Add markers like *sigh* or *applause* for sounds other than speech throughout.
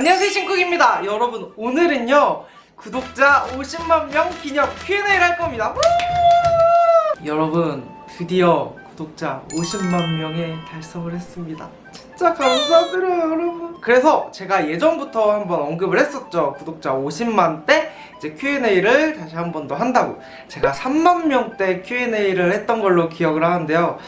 안녕하세요 신쿡입니다. 여러분 오늘은요 구독자 50만 명 기념 Q&A를 할 겁니다. 우! 여러분 드디어 구독자 50만 명에 달성을 했습니다. 진짜 감사드려요 여러분. 그래서 제가 예전부터 한번 언급을 했었죠. 구독자 50만 때 이제 Q&A를 다시 한 번 더 한다고. 제가 3만 명 때 Q&A를 했던 걸로 기억을 하는데요.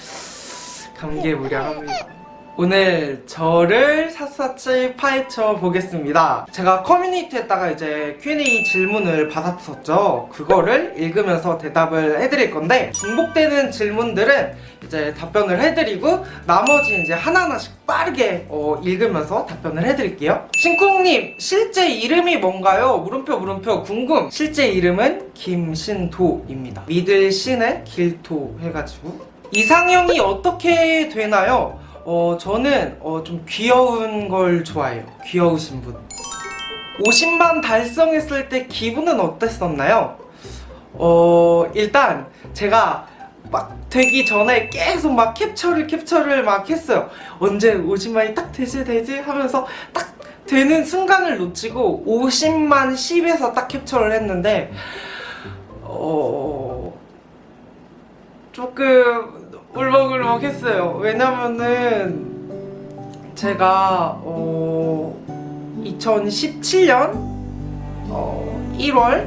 감개무량합니다 오늘 저를 샅샅이 파헤쳐 보겠습니다. 제가 커뮤니티에다가 이제 Q&A 질문을 받았었죠. 그거를 읽으면서 대답을 해드릴 건데 중복되는 질문들은 이제 답변을 해드리고 나머지 이제 하나하나씩 빠르게 어, 읽으면서 답변을 해드릴게요. 신쿵님 실제 이름이 뭔가요? 물음표 물음표 궁금. 실제 이름은 김신도입니다. 믿을 신의 길도 해가지고. 이상형이 어떻게 되나요? 어, 저는 어, 좀 귀여운 걸 좋아해요. 귀여우신 분. 50만 달성했을 때 기분은 어땠었나요? 어, 일단 제가 막 되기 전에 계속 막 캡처를 캡처를 막 했어요. 언제 50만이 딱 되지 되지 하면서 딱 되는 순간을 놓치고 50만 10에서 딱 캡처를 했는데 어... 조금 울먹울먹 했어요. 왜냐면은 제가 어 2017년 어 1월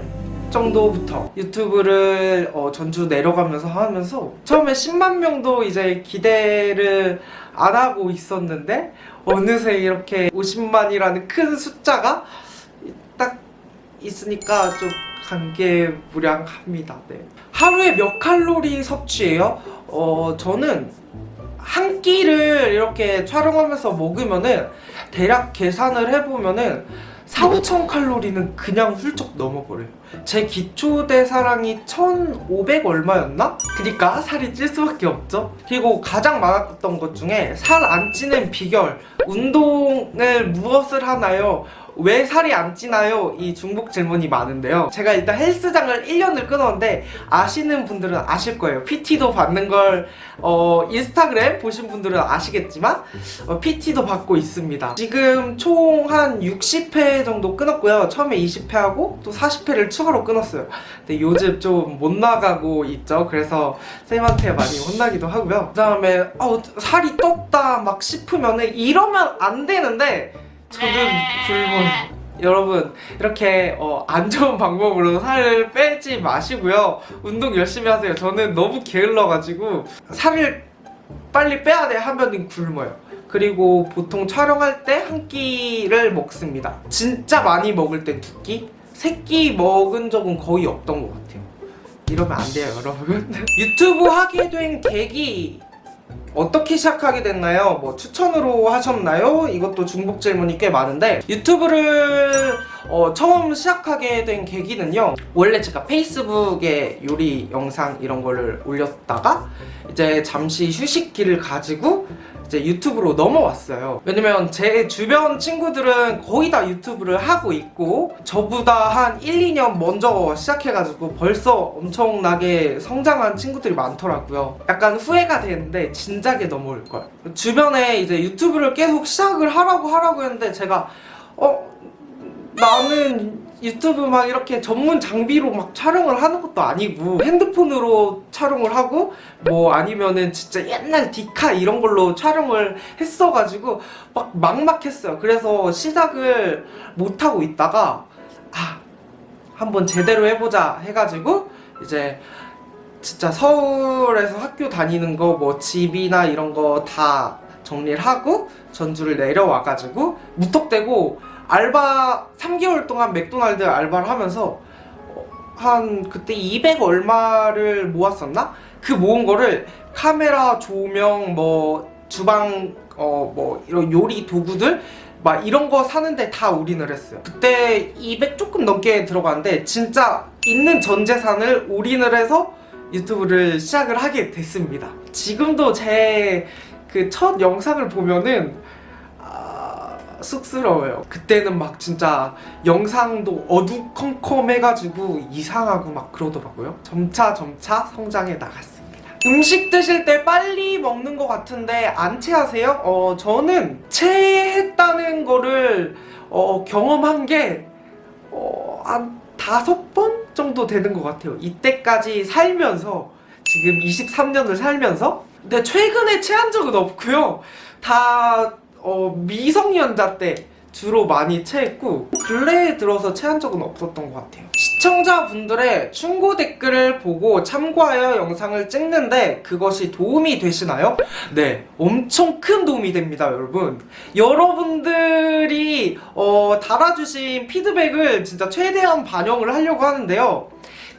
정도부터 유튜브를 어 전주 내려가면서 하면서 처음에 10만 명도 이제 기대를 안 하고 있었는데 어느새 이렇게 50만이라는 큰 숫자가 딱 있으니까 좀 감개무량합니다. 네. 하루에 몇 칼로리 섭취해요? 어 저는 한 끼를 이렇게 촬영하면서 먹으면은 대략 계산을 해보면은 4, 5천 칼로리는 그냥 훌쩍 넘어버려요 제 기초대사량이 1,500 얼마였나? 그니까 살이 찔 수밖에 없죠 그리고 가장 많았던 것 중에 살 안 찌는 비결 운동을 무엇을 하나요? 왜 살이 안 찌나요? 이 중복 질문이 많은데요. 제가 일단 헬스장을 1년을 끊었는데 아시는 분들은 아실 거예요. PT도 받는 걸 어, 인스타그램 보신 분들은 아시겠지만 어, PT도 받고 있습니다. 지금 총 한 60회 정도 끊었고요. 처음에 20회 하고 또 40회를 추가로 끊었어요. 근데 요즘 좀 못 나가고 있죠. 그래서 쌤한테 많이 혼나기도 하고요. 그 다음에 어, 살이 떴다 막 싶으면 이러면 안 되는데 저는 굶어요 여러분 이렇게 어, 안 좋은 *laughs* 방법으로 살을 빼지 마시고요. 운동 열심히 하세요. 저는 너무 게을러가지고 살을 빨리 빼야 돼 하면 굶어요. 그리고 보통 촬영할 때 한 끼를 먹습니다. 진짜 많이 먹을 때두 끼? 세 끼 먹은 적은 거의 없던 것 같아요. 이러면 안 돼요 여러분. *laughs* 유튜브 하게 된 계기 어떻게 시작하게 됐나요? 뭐 추천으로 하셨나요? 이것도 중복 질문이 꽤 많은데 유튜브를 어, 처음 시작하게 된 계기는요. 원래 제가 페이스북에 요리 영상 이런 거를 올렸다가 이제 잠시 휴식기를 가지고 이제 유튜브로 넘어왔어요. 왜냐면 제 주변 친구들은 거의 다 유튜브를 하고 있고 저보다 한 1, 2년 먼저 시작해가지고 벌써 엄청나게 성장한 친구들이 많더라고요. 약간 후회가 되는데 진작에 넘어올걸 주변에 이제 유튜브를 계속 시작을 하라고 하라고 했는데 제가 어 나는 유튜브 막 이렇게 전문 장비로 막 촬영을 하는 것도 아니고 핸드폰으로 촬영을 하고 뭐 아니면은 진짜 옛날 디카 이런 걸로 촬영을 했어가지고 막 막막했어요. 그래서 시작을 못하고 있다가 아 한번 제대로 해보자 해가지고 이제 진짜 서울에서 학교 다니는 거 뭐 집이나 이런 거 다 정리를 하고 전주를 내려와가지고 무턱대고 알바 3개월 동안 맥도날드 알바를 하면서 한 그때 200 얼마를 모았었나? 그 모은 거를 카메라, 조명, 뭐 주방 어 뭐 이런 요리 도구들 막 이런 거 사는데 다 올인을 했어요 그때 200 조금 넘게 들어갔는데 진짜 있는 전 재산을 올인을 해서 유튜브를 시작을 하게 됐습니다 지금도 제 그 첫 영상을 보면은 쑥스러워요 그때는 막 진짜 영상도 어두컴컴해가지고 이상하고 막 그러더라고요 점차 점차 성장해 나갔습니다 음식 드실 때 빨리 먹는 것 같은데 안 체하세요? 어, 저는 체했다는 거를 어, 경험한 게 어, 한 다섯 번 정도 되는 것 같아요. 이때까지 살면서 지금 23년을 살면서 근데 최근에 체한 적은 없고요. 다 어, 미성년자 때 주로 많이 체했고 근래에 들어서 체한 적은 없었던 것 같아요. 시청자분들의 충고 댓글을 보고 참고하여 영상을 찍는데 그것이 도움이 되시나요? 네, 엄청 큰 도움이 됩니다, 여러분. 여러분들이 어, 달아주신 피드백을 진짜 최대한 반영을 하려고 하는데요.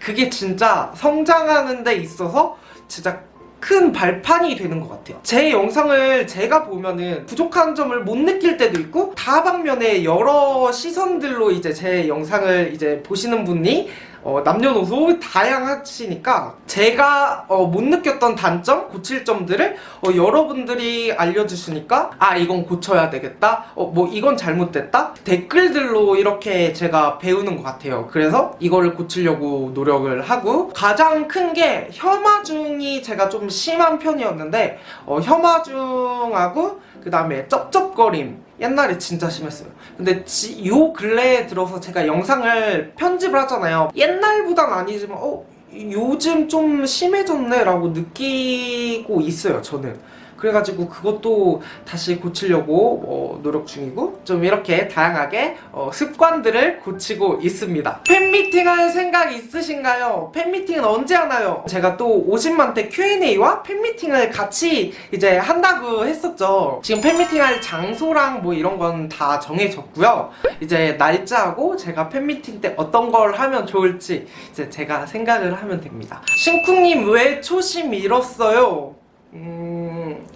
그게 진짜 성장하는 데 있어서 진짜 큰 발판이 되는 것 같아요. 제 영상을 제가 보면은 부족한 점을 못 느낄 때도 있고 다방면에 여러 시선들로 이제 제 영상을 이제 보시는 분이 어, 남녀노소 다양하시니까 제가 어, 못 느꼈던 단점, 고칠 점들을 어, 여러분들이 알려주시니까 아 이건 고쳐야 되겠다, 어, 뭐 이건 잘못됐다 댓글들로 이렇게 제가 배우는 것 같아요. 그래서 이거를 고치려고 노력을 하고 가장 큰 게 혐화중이 제가 좀 심한 편이었는데 어, 혐화중하고 그 다음에 쩝쩝거림 옛날에 진짜 심했어요. 근데 지, 요 근래에 들어서 제가 영상을 편집을 하잖아요. 옛날보단 아니지만 어 요즘 좀 심해졌네 라고 느끼고 있어요 저는 그래가지고 그것도 다시 고치려고 어, 노력 중이고 좀 이렇게 다양하게 어, 습관들을 고치고 있습니다 팬미팅 할 생각 있으신가요? 팬미팅은 언제 하나요? 제가 또 50만 대 Q&A와 팬미팅을 같이 이제 한다고 했었죠 지금 팬미팅 할 장소랑 뭐 이런 건 다 정해졌고요 이제 날짜하고 제가 팬미팅 때 어떤 걸 하면 좋을지 이제 제가 생각을 하면 됩니다 신쿵님 왜 초심 잃었어요? 음...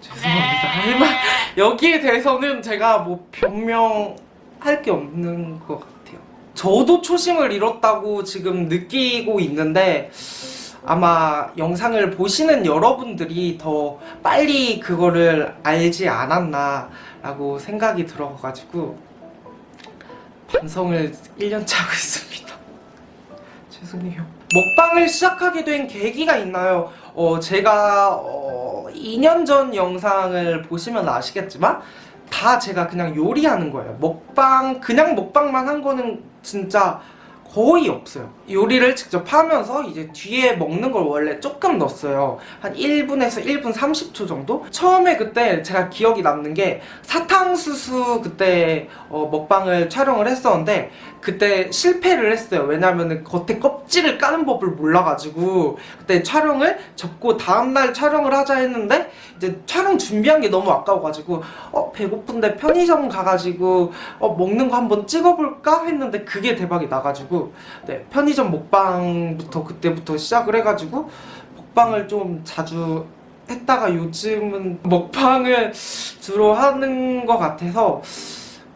죄송합니다. 할말 여기에 대해서는 제가 뭐 변명할 게 없는 것 같아요. 저도 초심을 잃었다고 지금 느끼고 있는데 아마 영상을 보시는 여러분들이 더 빨리 그거를 알지 않았나 라고 생각이 들어가지고 반성을 1년째 하고 있습니다. *laughs* 죄송해요. 먹방을 시작하게 된 계기가 있나요? 어, 제가 어, 2년 전 영상을 보시면 아시겠지만 다 제가 그냥 요리하는 거예요. 먹방, 그냥 먹방만 한 거는 진짜 거의 없어요. 요리를 직접 하면서 이제 뒤에 먹는 걸 원래 조금 넣었어요. 한 1분에서 1분 30초 정도? 처음에 그때 제가 기억이 남는 게 사탕수수 그때 어, 먹방을 촬영을 했었는데 그때 실패를 했어요. 왜냐면은 겉에 껍질을 까는 법을 몰라가지고 그때 촬영을 접고 다음날 촬영을 하자 했는데 이제 촬영 준비한 게 너무 아까워가지고 어 배고픈데 편의점 가가지고 어 먹는 거 한번 찍어볼까 했는데 그게 대박이 나가지고 네 편의점 먹방부터 그때부터 시작을 해가지고 먹방을 좀 자주 했다가 요즘은 먹방을 주로 하는 것 같아서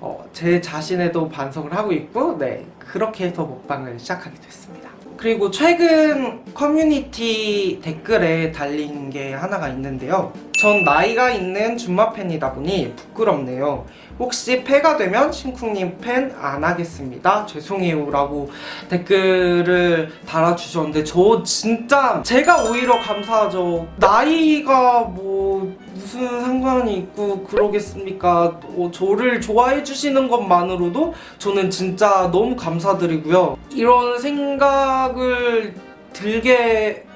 어, 제 자신에도 반성을 하고 있고 네 그렇게 해서 먹방을 시작하게 됐습니다. 그리고 최근 커뮤니티 댓글에 달린 게 하나가 있는데요 전 나이가 있는 준마 팬이다 보니 부끄럽네요. 혹시 패가 되면 심쿵님 팬 안 하겠습니다. 죄송해요 라고 댓글을 달아주셨는데 저 진짜 제가 오히려 감사하죠. 나이가 뭐 무슨 상관이 있고 그러겠습니까? 어, 저를 좋아해 주시는 것만으로도 저는 진짜 너무 감사드리고요. 이런 생각을 들게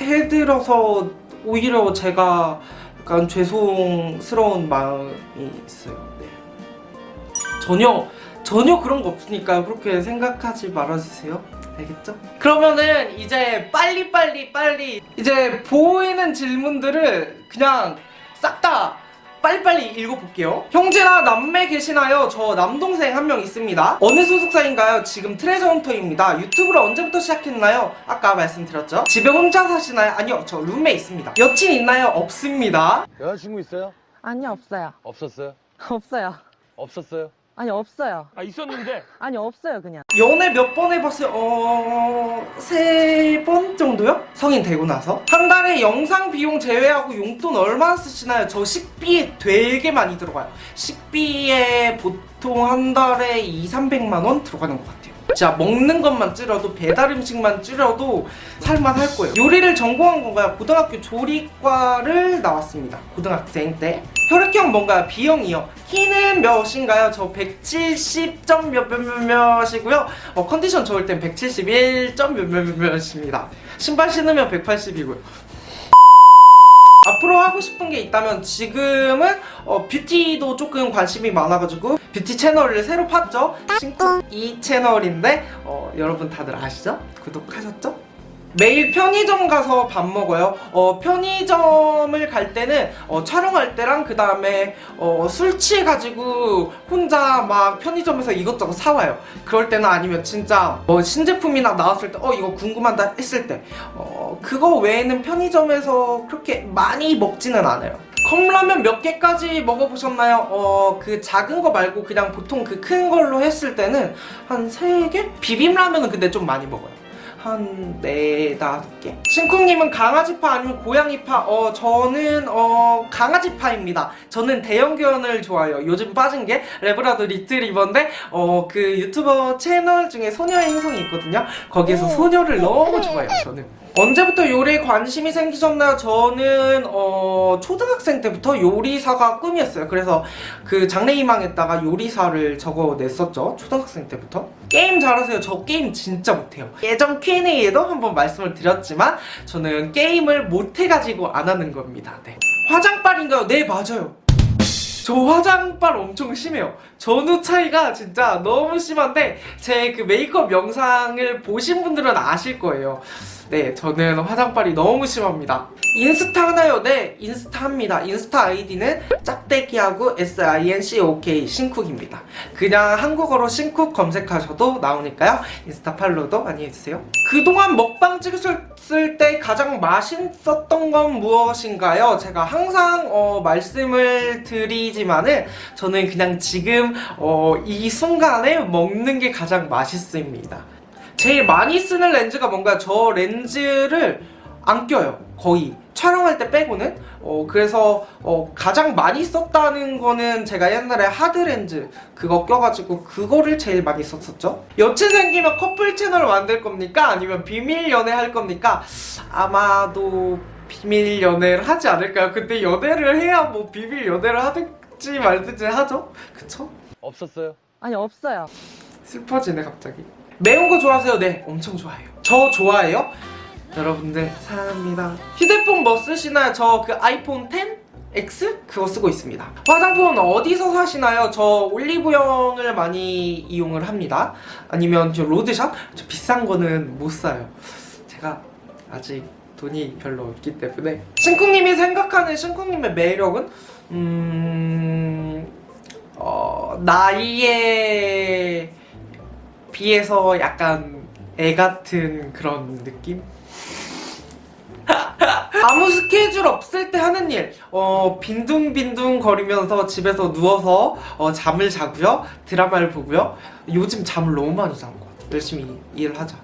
해드려서 오히려 제가 약간 죄송스러운 마음이 있어요 네. 전혀 전혀 그런 거 없으니까 그렇게 생각하지 말아주세요 알겠죠? 그러면은 이제 빨리빨리 빨리 이제 보이는 질문들을 그냥 싹다 빨리빨리 읽어볼게요 형제나 남매 계시나요? 저 남동생 한 명 있습니다 어느 소속사인가요? 지금 트레저 헌터입니다 유튜브를 언제부터 시작했나요? 아까 말씀드렸죠? 집에 혼자 사시나요? 아니요 저 룸메 있습니다 여친 있나요? 없습니다 여자친구 있어요? 아니요 없어요 없었어요? 없어요 없었어요? 아니 없어요 아 있었는데 *laughs* 아니 없어요 그냥 연애 몇 번 해봤어요? 어... 세 번 정도요? 성인 되고 나서 한 달에 영상 비용 제외하고 용돈 얼마나 쓰시나요? 저 식비에 되게 많이 들어가요 식비에 보통 한 달에 2, 300만 원 들어가는 것 같아요 진짜 먹는 것만 줄여도 배달 음식만 줄여도 살만할 거예요. 요리를 전공한 건가요? 고등학교 조리과를 나왔습니다. 고등학생 때. 혈액형 뭔가요? B형이요. 키는 몇인가요? 저 170점 몇몇몇 몇이고요. 어, 컨디션 좋을 땐 171점 몇몇몇 몇입니다. 신발 신으면 180이고요. 앞으로 하고 싶은 게 있다면 지금은 어, 뷰티도 조금 관심이 많아가지고 뷰티 채널을 새로 팠죠 이 채널인데 어, 여러분 다들 아시죠? 구독하셨죠? 매일 편의점 가서 밥 먹어요. 어, 편의점을 갈 때는 어, 촬영할 때랑 그 다음에 어, 술 취해가지고 혼자 막 편의점에서 이것저것 사와요. 그럴 때는 아니면 진짜 뭐 신제품이나 나왔을 때 어 이거 궁금하다 했을 때 어, 그거 외에는 편의점에서 그렇게 많이 먹지는 않아요. 컵라면 몇 개까지 먹어보셨나요? 어, 그 작은 거 말고 그냥 보통 그 큰 걸로 했을 때는 한 3개? 비빔라면은 근데 좀 많이 먹어요. 한 네 다섯 개. 신쿵님은 강아지파 아니면 고양이파? 어 저는 어 강아지파입니다. 저는 대형견을 좋아해요. 요즘 빠진 게 레브라도 리트리버인데 어 그 유튜버 채널 중에 소녀의 행성이 있거든요. 거기에서 소녀를 너무 좋아해요. 저는. 언제부터 요리에 관심이 생기셨나요? 저는 어 초등학생 때부터 요리사가 꿈이었어요. 그래서 그 장래희망에다가 요리사를 적어냈었죠. 초등학생 때부터. 게임 잘하세요. 저 게임 진짜 못해요. 예전 Q&A에도 한번 말씀을 드렸지만 저는 게임을 못해가지고 안 하는 겁니다. 네. 화장빨인가요? 네 맞아요. 저 화장빨 엄청 심해요. 전후 차이가 진짜 너무 심한데 제 그 메이크업 영상을 보신 분들은 아실 거예요. 네, 저는 화장빨이 너무 심합니다. 인스타 하나요? 네, 인스타 합니다. 인스타 아이디는 짝대기하고 SINCOK 신쿡입니다. 그냥 한국어로 신쿡 검색하셔도 나오니까요. 인스타 팔로우도 많이 해주세요. 그동안 먹방 찍으셨을 때 가장 맛있었던 건 무엇인가요? 제가 항상 어, 말씀을 드리지만은 저는 그냥 지금 어, 이 순간에 먹는 게 가장 맛있습니다. 제일 많이 쓰는 렌즈가 뭔가 저 렌즈를 안 껴요. 거의 촬영할 때 빼고는. 어 그래서 어 가장 많이 썼다는 거는 제가 옛날에 하드 렌즈 그거 껴가지고 그거를 제일 많이 썼었죠. 여친 생기면 커플 채널을 만들 겁니까? 아니면 비밀 연애 할 겁니까? 아마도 비밀 연애를 하지 않을까요 근데 연애를 해야 뭐 비밀 연애를 하든지 말든지 하죠. 그쵸? 없었어요. 아니 없어요. 슬퍼지네 갑자기 매운 거 좋아하세요? 네 엄청 좋아해요 저 좋아해요? 여러분들 사랑합니다 휴대폰 뭐 쓰시나요? 저 그 아이폰 10? X? 그거 쓰고 있습니다 화장품은 어디서 사시나요? 저 올리브영을 많이 이용을 합니다 아니면 저 로드샵? 저 비싼 거는 못 사요 제가 아직 돈이 별로 없기 때문에 신쿵님이 생각하는 신쿵님의 매력은? 음... 어... 나이에 비해서 약간 애 같은 그런 느낌? *laughs* 아무 스케줄 없을 때 하는 일, 어, 빈둥빈둥 거리면서 집에서 누워서 어, 잠을 자고요, 드라마를 보고요. 요즘 잠을 너무 많이 잔 것 같아요. 열심히 일하자.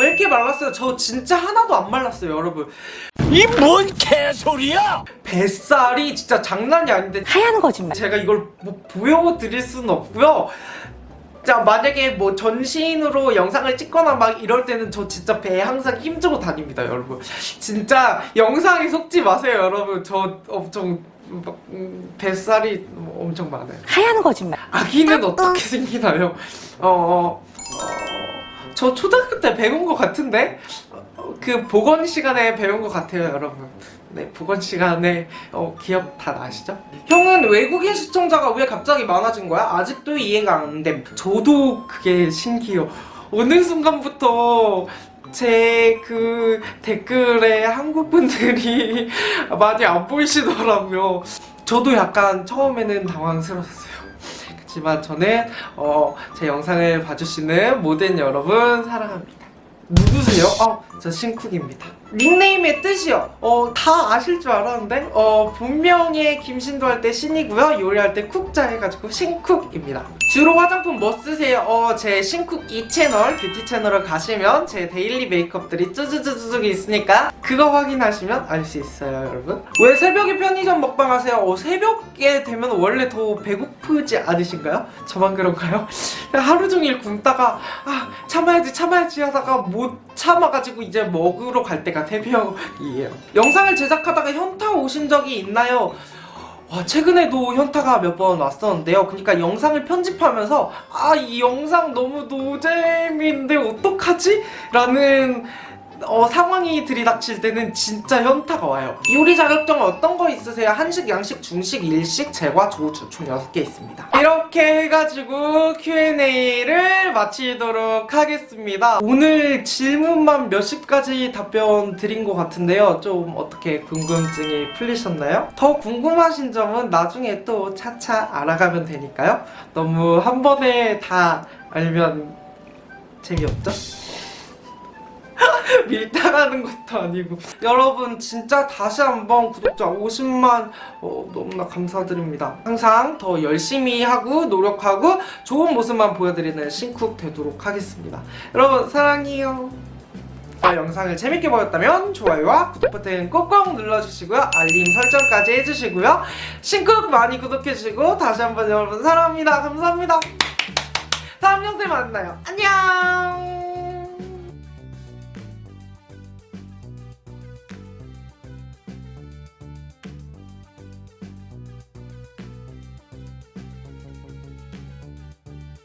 왜 이렇게 말랐어요? 저 진짜 하나도 안 말랐어요, 여러분. 이 뭔 개소리야! 뱃살이 진짜 장난이 아닌데 하얀 거짓말. 제가 이걸 뭐 보여드릴 수는 없고요. 자 만약에 뭐 전신으로 영상을 찍거나 막 이럴 때는 저 진짜 배 항상 힘주고 다닙니다 여러분 진짜 영상에 속지 마세요 여러분 저 엄청 막, 음, 뱃살이 엄청 많아요 하얀 거짓말. 아기는 어떻게 생기나요? 어, 어, 어, 저 초등학교 때 배운 것 같은데? 어, 그 보건 시간에 배운 것 같아요, 여러분. 네, 보건 시간에 어, 기억 다 나시죠? 형은 외국인 시청자가 왜 갑자기 많아진 거야? 아직도 이해가 안 됨. 저도 그게 신기해요. 어느 순간부터 제 그 댓글에 한국 분들이 *laughs* 많이 안 보이시더라고요. 저도 약간 처음에는 당황스러웠어요. 그렇지만 저는 어, 제 영상을 봐주시는 모든 여러분 사랑합니다. 누구세요? 어, 저 신쿡입니다. 닉네임의 뜻이요. 어, 다 아실 줄 알았는데, 어, 본명의 김신도 할 때 신이고요. 요리할 때 cook자 해가지고 신쿡입니다. 주로 화장품 뭐 쓰세요? 어, 제 신쿡 2채널, 뷰티 채널을 가시면 제 daily 메이크업들이 쭈쭈쭈쭈 있으니까 그거 확인하시면 알 수 있어요, 여러분. 왜 새벽에 편의점 먹방 하세요? 어, 새벽에 되면 원래 더 배고프지 않으신가요? 저만 그런가요? *laughs* 하루 종일 굶다가 아 참아야지 참아야지 하다가 못 참아가지고 이제 먹으러 갈 때가 새벽이에요 영상을 제작하다가 현타 오신 적이 있나요? 와 최근에도 현타가 몇 번 왔었는데요 그러니까 영상을 편집하면서 아 이 영상 너무 노잼인데 어떡하지? 라는 어, 상황이 들이닥칠 때는 진짜 현타가 와요. 요리 자격증 어떤 거 있으세요? 한식, 양식, 중식, 일식, 제과, 조주 총 6개 있습니다. 이렇게 해가지고 Q&A를 마치도록 하겠습니다. 오늘 질문만 몇십 가지 답변 드린 것 같은데요. 좀 어떻게 궁금증이 풀리셨나요? 더 궁금하신 점은 나중에 또 차차 알아가면 되니까요. 너무 한 번에 다 알면 재미없죠? *laughs* 밀당하는 것도 아니고. 여러분 진짜 다시 한번 구독자 50만 어, 너무나 감사드립니다. 항상 더 열심히 하고 노력하고 좋은 모습만 보여드리는 신쿡 되도록 하겠습니다. 여러분 사랑해요. 자, 영상을 재밌게 보셨다면 좋아요와 구독 버튼 꼭꼭 눌러주시고요. 알림 설정까지 해주시고요. 신쿡 많이 구독해주시고 다시 한번 여러분 사랑합니다. 감사합니다. 다음 영상에 만나요. 안녕